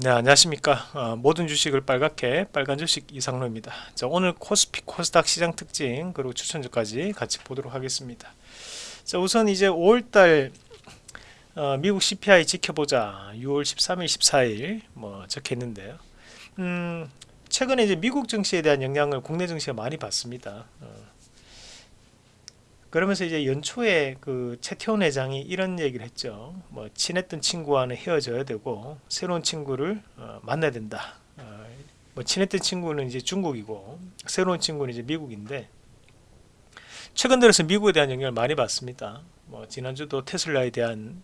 네 안녕하십니까. 어, 모든 주식을 빨갛게 빨간 주식 이상로입니다. 자, 오늘 코스피 코스닥 시장 특징 그리고 추천주까지 같이 보도록 하겠습니다. 자 우선 이제 5월달 어, 미국 CPI 지켜보자. 6월 13일 14일 뭐 적혀있는데요. 음, 최근에 이제 미국 증시에 대한 영향을 국내 증시가 많이 받습니다. 어, 그러면서 이제 연초에 그 최태원 회장이 이런 얘기를 했죠. 뭐 친했던 친구와는 헤어져야 되고 새로운 친구를 어, 만나야 된다. 어, 뭐 친했던 친구는 이제 중국이고 새로운 친구는 이제 미국인데 최근 들어서 미국에 대한 영향을 많이 받습니다. 뭐 지난주도 테슬라에 대한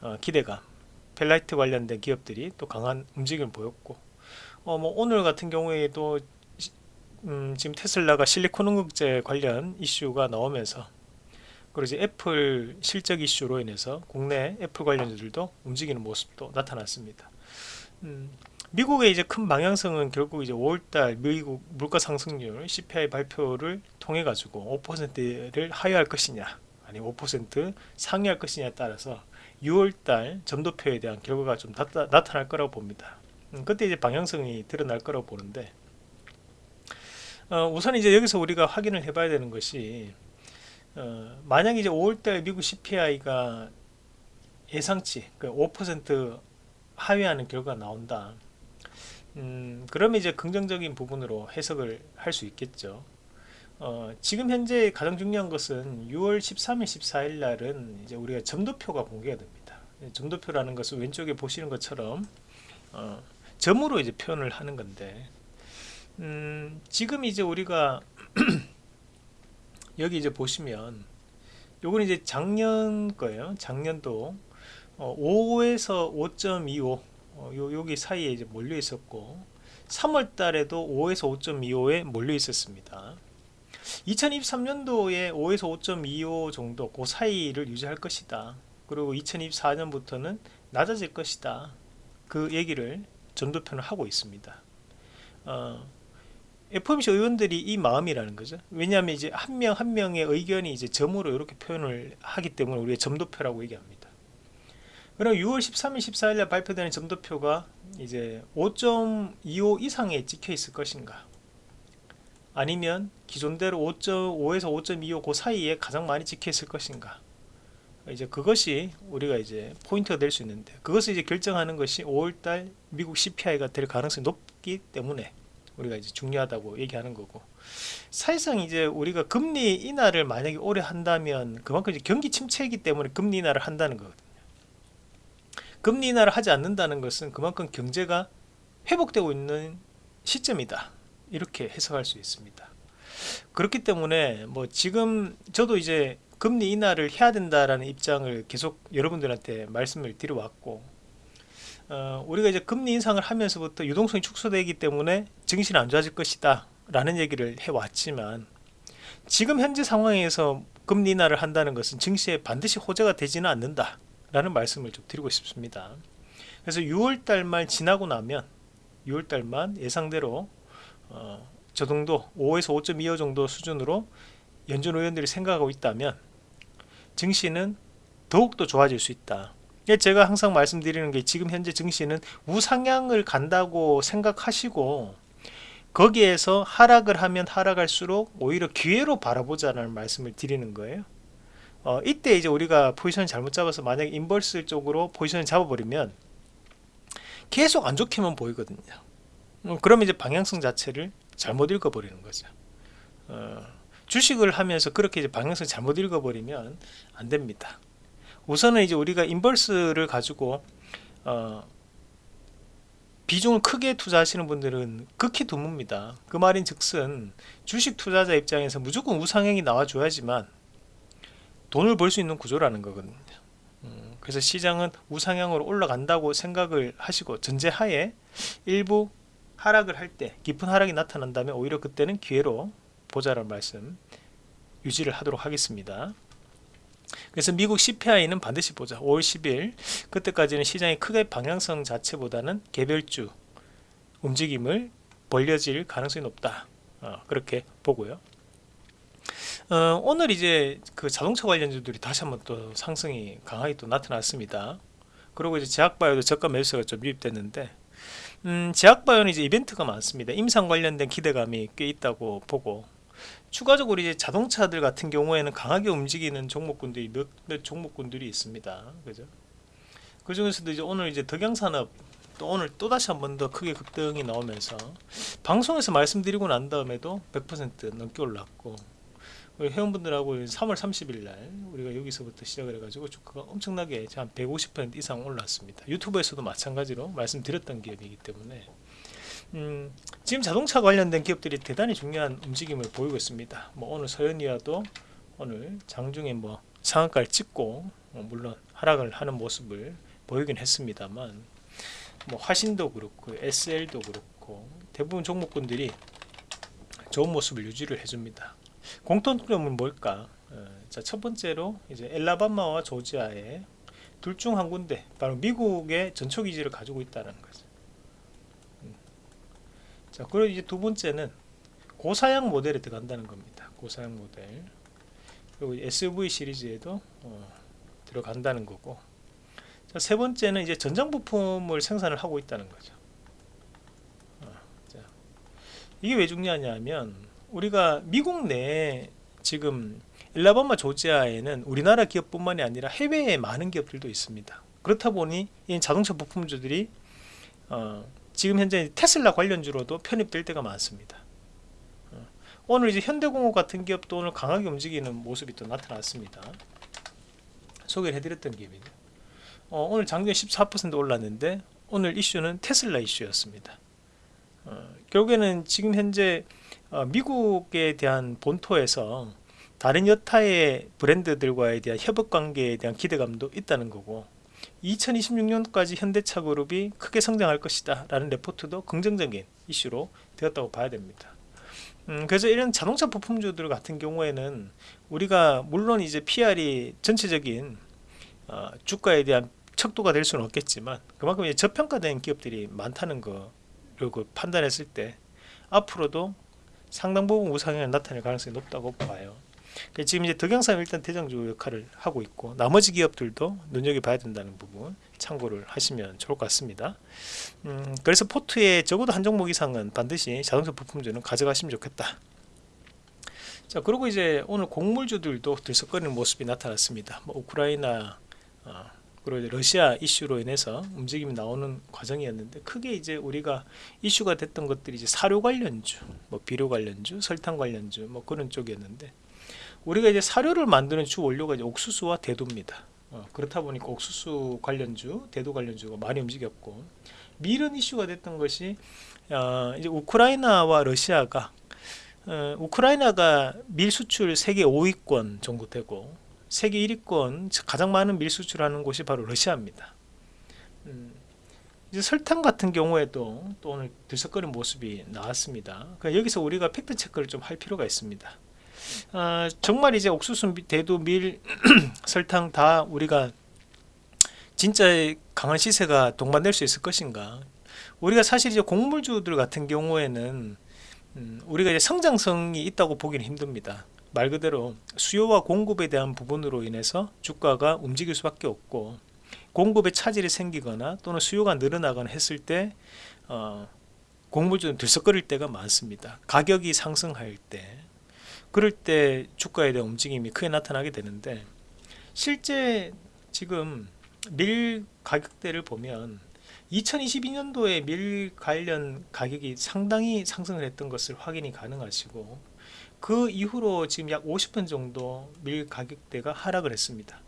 어, 기대감, 페라이트 관련된 기업들이 또 강한 움직임을 보였고 어, 뭐 오늘 같은 경우에도 음, 지금 테슬라가 실리콘 음극재 관련 이슈가 나오면서 그리고 이제 애플 실적 이슈로 인해서 국내 애플 관련주들도 움직이는 모습도 나타났습니다. 음, 미국의 이제 큰 방향성은 결국 이제 5월달 미국 물가 상승률 CPI 발표를 통해 가지고 5%를 하회할 것이냐 아니면 5% 상회할 것이냐에 따라서 6월달 점도표에 대한 결과가 좀 나타, 나타 날 거라고 봅니다. 음, 그때 이제 방향성이 드러날 거라고 보는데 어, 우선 이제 여기서 우리가 확인을 해봐야 되는 것이 어, 만약 이제 5월달 미국 CPI가 예상치 그5% 하회하는 결과가 나온다. 음, 그러면 이제 긍정적인 부분으로 해석을 할 수 있겠죠. 어, 지금 현재 가장 중요한 것은 6월 13일, 14일 날은 이제 우리가 점도표가 공개가 됩니다. 점도표라는 것은 왼쪽에 보시는 것처럼 어, 점으로 이제 표현을 하는 건데 음, 지금 이제 우리가 여기 이제 보시면 요건 이제 작년 거예요. 작년도. 어, 5에서 5.25 어, 요, 여기 사이에 이제 몰려 있었고 3월 달에도 5에서 5.25에 몰려 있었습니다. 2023년도에 5에서 5.25 정도 그 사이를 유지할 것이다. 그리고 2024년부터는 낮아질 것이다. 그 얘기를 전도편을 하고 있습니다. 어, FOMC 의원들이 이 마음이라는 거죠. 왜냐하면 이제 한 명 한 명의 의견이 이제 점으로 이렇게 표현을 하기 때문에 우리가 점도표라고 얘기합니다. 그럼 6월 13일, 14일 날 발표되는 점도표가 이제 5.25 이상에 찍혀 있을 것인가? 아니면 기존대로 5.5에서 5.25 그 사이에 가장 많이 찍혀 있을 것인가? 이제 그것이 우리가 이제 포인트가 될 수 있는데 그것을 이제 결정하는 것이 5월달 미국 CPI가 될 가능성이 높기 때문에 우리가 이제 중요하다고 얘기하는 거고. 사실상 이제 우리가 금리 인하를 만약에 오래 한다면 그만큼 이제 경기 침체이기 때문에 금리 인하를 한다는 거거든요. 금리 인하를 하지 않는다는 것은 그만큼 경제가 회복되고 있는 시점이다. 이렇게 해석할 수 있습니다. 그렇기 때문에 뭐 지금 저도 이제 금리 인하를 해야 된다라는 입장을 계속 여러분들한테 말씀을 드려왔고 어, 우리가 이제 금리 인상을 하면서부터 유동성이 축소되기 때문에 증시는 안 좋아질 것이다 라는 얘기를 해왔지만 지금 현재 상황에서 금리 인하를 한다는 것은 증시에 반드시 호재가 되지는 않는다 라는 말씀을 좀 드리고 싶습니다. 그래서 6월달 말 지나고 나면 6월달 만 예상대로 어, 저 정도 5에서 5.25 정도 수준으로 연준 의원들이 생각하고 있다면 증시는 더욱더 좋아질 수 있다 제가 항상 말씀드리는 게 지금 현재 증시는 우상향을 간다고 생각하시고 거기에서 하락을 하면 하락할수록 오히려 기회로 바라보자는 말씀을 드리는 거예요. 어, 이때 이제 우리가 포지션을 잘못 잡아서 만약 인버스 쪽으로 포지션을 잡아버리면 계속 안 좋게만 보이거든요. 음, 그러면 이제 방향성 자체를 잘못 읽어버리는 거죠. 어, 주식을 하면서 그렇게 이제 방향성 잘못 읽어버리면 안 됩니다 우선은 이제 우리가 인버스를 가지고 어, 비중을 크게 투자하시는 분들은 극히 드뭅니다. 그 말인 즉슨 주식 투자자 입장에서 무조건 우상향이 나와줘야지만 돈을 벌 수 있는 구조라는 거거든요. 음, 그래서 시장은 우상향으로 올라간다고 생각을 하시고 전제하에 일부 하락을 할 때 깊은 하락이 나타난다면 오히려 그때는 기회로 보자라는 말씀 유지를 하도록 하겠습니다 그래서 미국 CPI는 반드시 보자. 5월 10일 그때까지는 시장이 크게 방향성 자체보다는 개별주 움직임을 벌려질 가능성이 높다. 어, 그렇게 보고요. 어, 오늘 이제 그 자동차 관련주들이 다시 한번 또 상승이 강하게 또 나타났습니다. 그리고 이제 제약바이오도 저가 매수가 좀 유입됐는데 음, 제약바이오는 이제 이벤트가 많습니다. 임상 관련된 기대감이 꽤 있다고 보고 추가적으로 이제 자동차들 같은 경우에는 강하게 움직이는 종목군들이 몇, 몇 종목군들이 있습니다. 그죠? 그 중에서도 이제 오늘 이제 덕양산업 또 오늘 또 다시 한 번 더 크게 급등이 나오면서 방송에서 말씀드리고 난 다음에도 100% 넘게 올랐고 우리 회원분들하고 3월 30일 날 우리가 여기서부터 시작을 해가지고 주가가 엄청나게 한 150% 이상 올랐습니다. 유튜브에서도 마찬가지로 말씀드렸던 기업이기 때문에 음, 지금 자동차 관련된 기업들이 대단히 중요한 움직임을 보이고 있습니다. 뭐 오늘 서현이와도 오늘 장중에 뭐 상한가를 찍고 어, 물론 하락을 하는 모습을 보이긴 했습니다만 뭐 화신도 그렇고 SL도 그렇고 대부분 종목군들이 좋은 모습을 유지를 해줍니다. 공통점은 뭘까? 어, 자, 첫 번째로 이제 엘라바마와 조지아에 둘중 한 군데 바로 미국의 전초기지를 가지고 있다는 거죠. 음. 자, 그리고 이제 두 번째는 고사양 모델에 들어간다는 겁니다. 고사양 모델. 그리고 SUV 시리즈에도 어, 들어간다는 거고. 자, 세 번째는 이제 전장 부품을 생산을 하고 있다는 거죠. 어, 자, 이게 왜 중요하냐면 우리가 미국 내에 지금 엘라바마 조지아에는 우리나라 기업뿐만이 아니라 해외에 많은 기업들도 있습니다. 그렇다 보니 이 자동차 부품주들이 어, 지금 현재 테슬라 관련주로도 편입될 때가 많습니다. 어, 오늘 이제 현대공업 같은 기업도 오늘 강하게 움직이는 모습이 또 나타났습니다. 소개를 해드렸던 기업이죠. 어, 오늘 장중에 14% 올랐는데 오늘 이슈는 테슬라 이슈였습니다. 어, 결국에는 지금 현재 어, 미국에 대한 본토에서 다른 여타의 브랜드들과에 대한 협업 관계에 대한 기대감도 있다는 거고 2026년까지 현대차 그룹이 크게 성장할 것이다 라는 레포트도 긍정적인 이슈로 되었다고 봐야 됩니다 음, 그래서 이런 자동차 부품주들 같은 경우에는 우리가 물론 이제 PR이 전체적인 어, 주가에 대한 척도가 될 수는 없겠지만 그만큼 이제 저평가된 기업들이 많다는 거를 그 판단했을 때 앞으로도 상당 부분 우상향이 나타낼 가능성이 높다고 봐요. 지금 이제 덕영삼 일단 대장주 역할을 하고 있고 나머지 기업들도 눈여겨봐야 된다는 부분 참고를 하시면 좋을 것 같습니다. 음, 그래서 포트에 적어도 한 종목 이상은 반드시 자동차 부품주는 가져가시면 좋겠다. 자 그리고 이제 오늘 곡물주들도 들썩거리는 모습이 나타났습니다. 뭐 우크라이나 어, 그리고 러시아 이슈로 인해서 움직임이 나오는 과정이었는데 크게 이제 우리가 이슈가 됐던 것들이 이제 사료 관련주, 뭐 비료 관련주, 설탕 관련주 뭐 그런 쪽이었는데 우리가 이제 사료를 만드는 주 원료가 이제 옥수수와 대두입니다. 어, 그렇다 보니까 옥수수 관련주, 대두 관련주가 많이 움직였고 밀은 이슈가 됐던 것이 어, 이제 우크라이나와 러시아가 어, 우크라이나가 밀 수출 세계 5위권 정도 되고 세계 1위권 가장 많은 밀 수출하는 곳이 바로 러시아입니다. 음, 이제 설탕 같은 경우에도 또 오늘 들썩거리는 모습이 나왔습니다. 그러니까 여기서 우리가 팩트 체크를 좀 할 필요가 있습니다. 아, 정말 이제 옥수수, 대두, 밀, 설탕 다 우리가 진짜 강한 시세가 동반될 수 있을 것인가? 우리가 사실 이제 곡물주들 같은 경우에는 음, 우리가 이제 성장성이 있다고 보기는 힘듭니다. 말 그대로 수요와 공급에 대한 부분으로 인해서 주가가 움직일 수밖에 없고 공급에 차질이 생기거나 또는 수요가 늘어나거나 했을 때 어, 공물주는 들썩거릴 때가 많습니다 가격이 상승할 때 그럴 때 주가에 대한 움직임이 크게 나타나게 되는데 실제 지금 밀 가격대를 보면 2022년도에 밀 관련 가격이 상당히 상승을 했던 것을 확인이 가능하시고 그 이후로 지금 약 50분 정도 밀 가격대가 하락을 했습니다.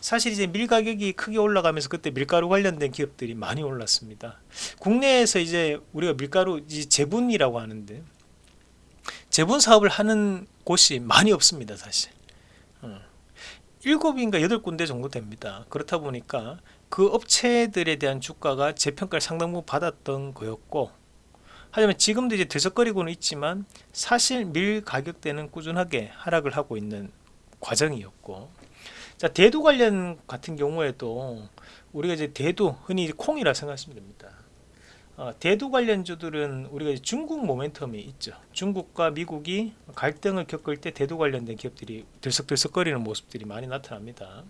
사실 이제 밀 가격이 크게 올라가면서 그때 밀가루 관련된 기업들이 많이 올랐습니다. 국내에서 이제 우리가 밀가루 이제 재분이라고 하는데 재분 사업을 하는 곳이 많이 없습니다, 사실. 어. 7인가 8군데 정도 됩니다. 그렇다 보니까 그 업체들에 대한 주가가 재평가를 상당 부분 받았던 거였고 하지만 지금도 이제 들썩거리고는 있지만 사실 밀 가격대는 꾸준하게 하락을 하고 있는 과정이었고 자 대두 관련 같은 경우에도 우리가 이제 대두 흔히 콩이라 생각하시면 됩니다 어, 대두 관련주들은 우리가 중국 모멘텀이 있죠 중국과 미국이 갈등을 겪을 때 대두 관련된 기업들이 들썩들썩거리는 모습들이 많이 나타납니다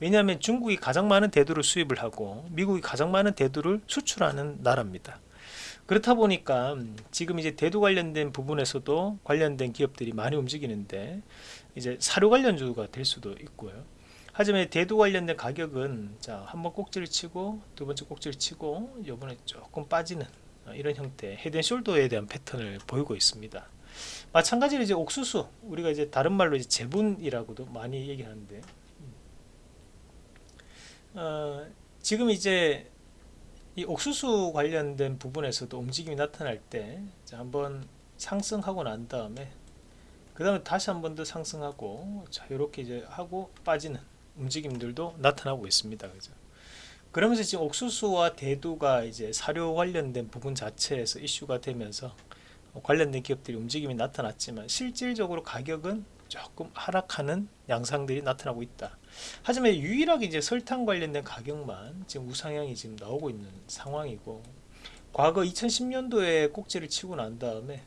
왜냐하면 중국이 가장 많은 대두를 수입을 하고 미국이 가장 많은 대두를 수출하는 나라입니다. 그렇다 보니까 지금 이제 대두 관련된 부분에서도 관련된 기업들이 많이 움직이는데 이제 사료 관련주가 될 수도 있고요. 하지만 대두 관련된 가격은 자 한번 꼭지를 치고 두 번째 꼭지를 치고 이번에 조금 빠지는 이런 형태 헤드앤숄더에 대한 패턴을 보이고 있습니다. 마찬가지로 이제 옥수수 우리가 이제 다른 말로 이제 제분이라고도 많이 얘기하는데 어, 지금 이제 이 옥수수 관련된 부분에서도 움직임이 나타날 때 자, 한번 상승하고 난 다음에 그 다음에 다시 한 번 더 상승하고 자 이렇게 이제 하고 빠지는 움직임들도 나타나고 있습니다. 그죠? 그러면서 지금 옥수수와 대두가 이제 사료 관련된 부분 자체에서 이슈가 되면서 관련된 기업들이 움직임이 나타났지만 실질적으로 가격은 조금 하락하는 양상들이 나타나고 있다. 하지만 유일하게 이제 설탕 관련된 가격만 지금 우상향이 지금 나오고 있는 상황이고 과거 2010년도에 꼭지를 치고 난 다음에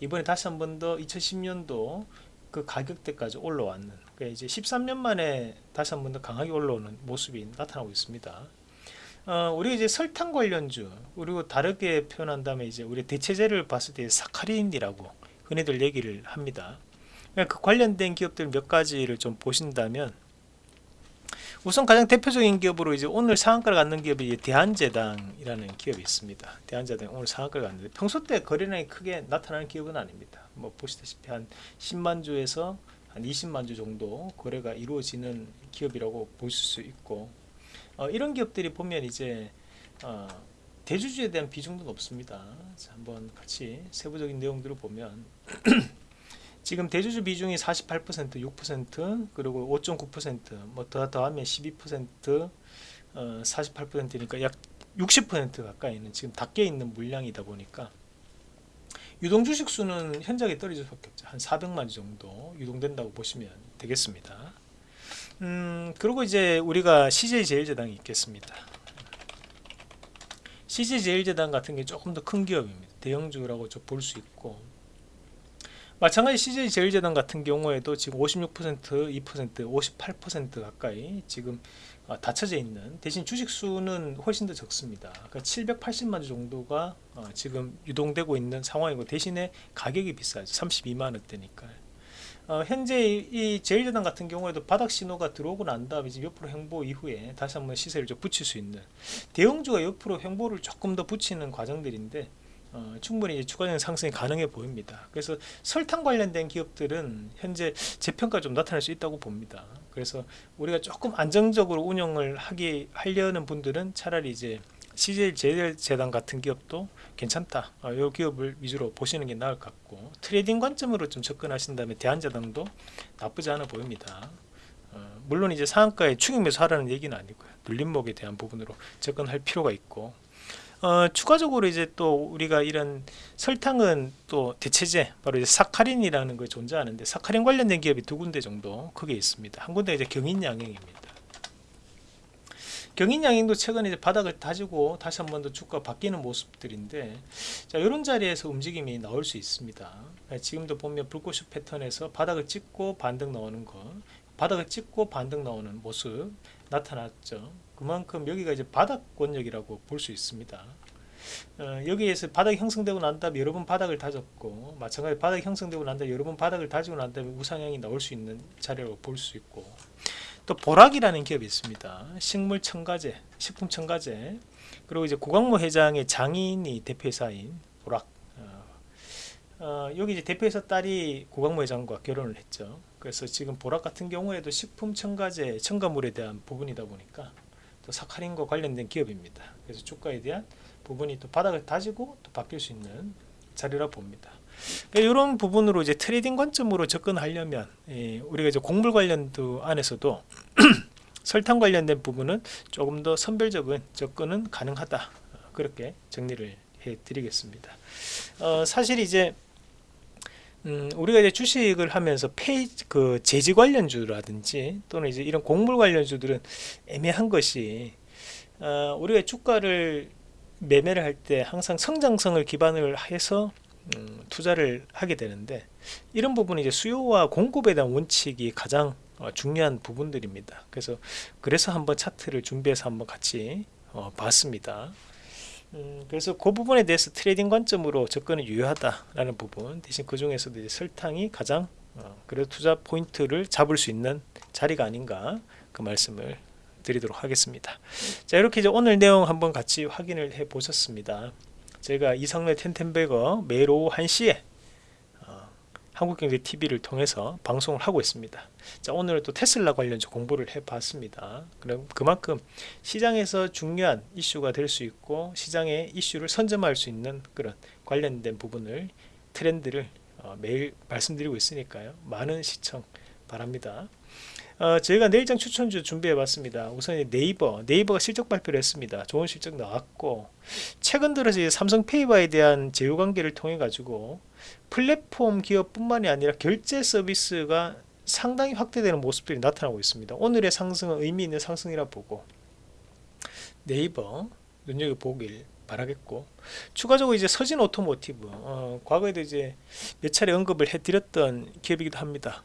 이번에 다시 한 번 더 2010년도 그 가격대까지 올라왔는 그러니까 이제 13년 만에 다시 한 번 더 강하게 올라오는 모습이 나타나고 있습니다. 어, 우리 이제 설탕 관련주 그리고 다르게 표현한다면 이제 우리 대체제를 봤을 때 사카린이라고 흔히들 얘기를 합니다. 그러니까 그 관련된 기업들 몇 가지를 좀 보신다면 우선 가장 대표적인 기업으로 이제 오늘 상한가를 갖는 기업이 대한제당이라는 기업이 있습니다. 대한제당 오늘 상한가를 갖는데 평소 때 거래량이 크게 나타나는 기업은 아닙니다. 뭐 보시다시피 한 10만 주에서 한 20만 주 정도 거래가 이루어지는 기업이라고 보실 수 있고 어, 이런 기업들이 보면 이제 어, 대주주에 대한 비중도 높습니다. 자, 한번 같이 세부적인 내용들을 보면 지금 대주주 비중이 48% 6% 그리고 5.9%뭐 더 더하면 12% 어, 48%니까 약 60% 가까이는 지금 닫혀 있는 물량이다 보니까 유동 주식 수는 현저하게 떨어질 수밖에 없죠. 한 400만 정도 유동된다고 보시면 되겠습니다. 음, 그리고 이제 우리가 CJ제일제당이 있겠습니다. CJ제일제당 같은 게 조금 더 큰 기업입니다. 대형주라고 볼 수 있고 마찬가지 CJ 제일재단 같은 경우에도 지금 56% 2% 58% 가까이 지금 어, 닫혀져 있는 대신 주식 수는 훨씬 더 적습니다. 그러니까 780만 주 정도가 어, 지금 유동되고 있는 상황이고 대신에 가격이 비싸죠. 32만원대니까. 어, 현재 이 제일재단 같은 경우에도 바닥 신호가 들어오고 난 다음에 지금 옆으로 횡보 이후에 다시 한번 시세를 좀 붙일 수 있는 대형주가 옆으로 횡보를 조금 더 붙이는 과정들인데 어, 충분히 추가적인 상승이 가능해 보입니다. 그래서 설탕 관련된 기업들은 현재 재평가 좀 나타날 수 있다고 봅니다. 그래서 우리가 조금 안정적으로 운영을 하기 하려는 분들은 차라리 이제 CJ 제일제당 같은 기업도 괜찮다. 어, 이 기업을 위주로 보시는 게 나을 것 같고 트레이딩 관점으로 좀 접근하신다면 대한제당도 나쁘지 않아 보입니다. 어, 물론 이제 상한가에 추격 매수 하라는 얘기는 아니고요. 눌림목에 대한 부분으로 접근할 필요가 있고 어, 추가적으로 이제 또 우리가 이런 설탕은 또 대체제 바로 이제 사카린이라는 거 존재하는데 사카린 관련된 기업이 두 군데 정도 크게 있습니다. 한 군데 이제 경인양행입니다. 경인양행도 최근에 이제 바닥을 다지고 다시 한 번 더 주가 바뀌는 모습들인데 자 이런 자리에서 움직임이 나올 수 있습니다. 지금도 보면 불꽃슛 패턴에서 바닥을 찍고 반등 나오는 거 바닥을 찍고 반등 나오는 모습 나타났죠. 그만큼 여기가 이제 바닥 권역이라고 볼 수 있습니다. 어, 여기에서 바닥이 형성되고 난 다음에 여러 번 바닥을 다졌고 마찬가지 바닥이 형성되고 난 다음에 여러 번 바닥을 다지고 난 다음에 우상향이 나올 수 있는 자리라고 볼 수 있고 또 보락이라는 기업이 있습니다. 식물 첨가제, 식품 첨가제 그리고 이제 구광모 회장의 장인이 대표이사인 보락 어, 어, 여기 이제 대표이사 딸이 구광모 회장과 결혼을 했죠. 그래서 지금 보락 같은 경우에도 식품 첨가제 첨가물에 대한 부분이다 보니까 또 사카린과 관련된 기업입니다. 그래서 주가에 대한 부분이 또 바닥을 다지고 또 바뀔 수 있는 자리라 봅니다. 그러니까 이런 부분으로 이제 트레이딩 관점으로 접근하려면 예, 우리가 이제 곡물 관련주 안에서도 설탕 관련된 부분은 조금 더 선별적인 접근은 가능하다 그렇게 정리를 해 드리겠습니다 어, 사실 이제 음, 우리가 이제 주식을 하면서 페이지 그 재지 관련주라든지 또는 이제 이런 곡물 관련주들은 애매한 것이 어, 우리가 주가를 매매를 할 때 항상 성장성을 기반을 해서 음, 투자를 하게 되는데 이런 부분이 이제 수요와 공급에 대한 원칙이 가장 어, 중요한 부분들입니다. 그래서 그래서 한번 차트를 준비해서 한번 같이 어, 봤습니다. 음, 그래서 그 부분에 대해서 트레이딩 관점으로 접근은 유효하다라는 부분 대신 그 중에서도 이제 설탕이 가장 어, 그래도 투자 포인트를 잡을 수 있는 자리가 아닌가 그 말씀을 드리도록 하겠습니다. 자 이렇게 이제 오늘 내용 한번 같이 확인을 해 보셨습니다. 제가 이상로의 텐텐베거 매일 오후 1시에 어, 한국경제TV를 통해서 방송을 하고 있습니다. 자 오늘은 또 테슬라 관련주 공부를 해봤습니다. 그럼 그만큼 시장에서 중요한 이슈가 될 수 있고 시장의 이슈를 선점할 수 있는 그런 관련된 부분을 트렌드를 어, 매일 말씀드리고 있으니까요. 많은 시청 바랍니다. 어, 저희가 내일장 추천주 준비해 봤습니다. 우선 네이버, 네이버가 실적 발표를 했습니다. 좋은 실적 나왔고 최근 들어서 이제 삼성 페이와의 대한 제휴 관계를 통해 가지고 플랫폼 기업뿐만이 아니라 결제 서비스가 상당히 확대되는 모습들이 나타나고 있습니다. 오늘의 상승은 의미 있는 상승이라 보고 네이버 눈여겨보길 바라겠고 추가적으로 이제 서진 오토모티브 어, 과거에도 이제 몇 차례 언급을 해드렸던 기업이기도 합니다.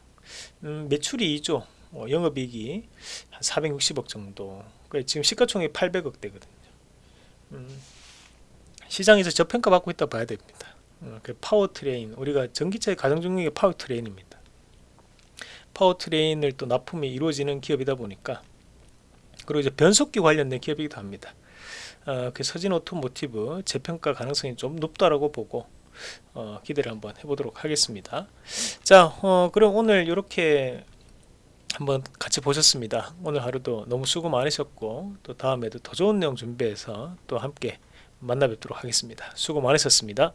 음, 매출이 2조 어, 영업이익이 한 460억 정도. 지금 시가총액 800억 대거든요. 음, 시장에서 저평가 받고 있다 봐야 됩니다. 어, 그 파워트레인 우리가 전기차의 가장 중요한 게 파워트레인입니다. 파워트레인을 또 납품이 이루어지는 기업이다 보니까 그리고 이제 변속기 관련된 기업이기도 합니다. 어, 그 서진 오토모티브 재평가 가능성이 좀 높다라고 보고 어, 기대를 한번 해보도록 하겠습니다. 자 어, 그럼 오늘 이렇게 한번 같이 보셨습니다. 오늘 하루도 너무 수고 많으셨고 또 다음에도 더 좋은 내용 준비해서 또 함께 만나 뵙도록 하겠습니다. 수고 많으셨습니다.